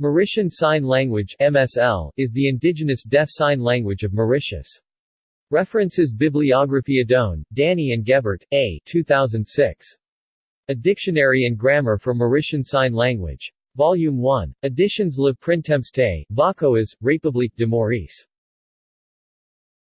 Mauritian Sign Language MSL, is the indigenous deaf sign language of Mauritius. References Bibliography Adone, Dany and Gebert, A. 2006. A Dictionary and Grammar for Mauritian Sign Language. Volume 1. Editions Le Printemps Vacoas, République de Maurice.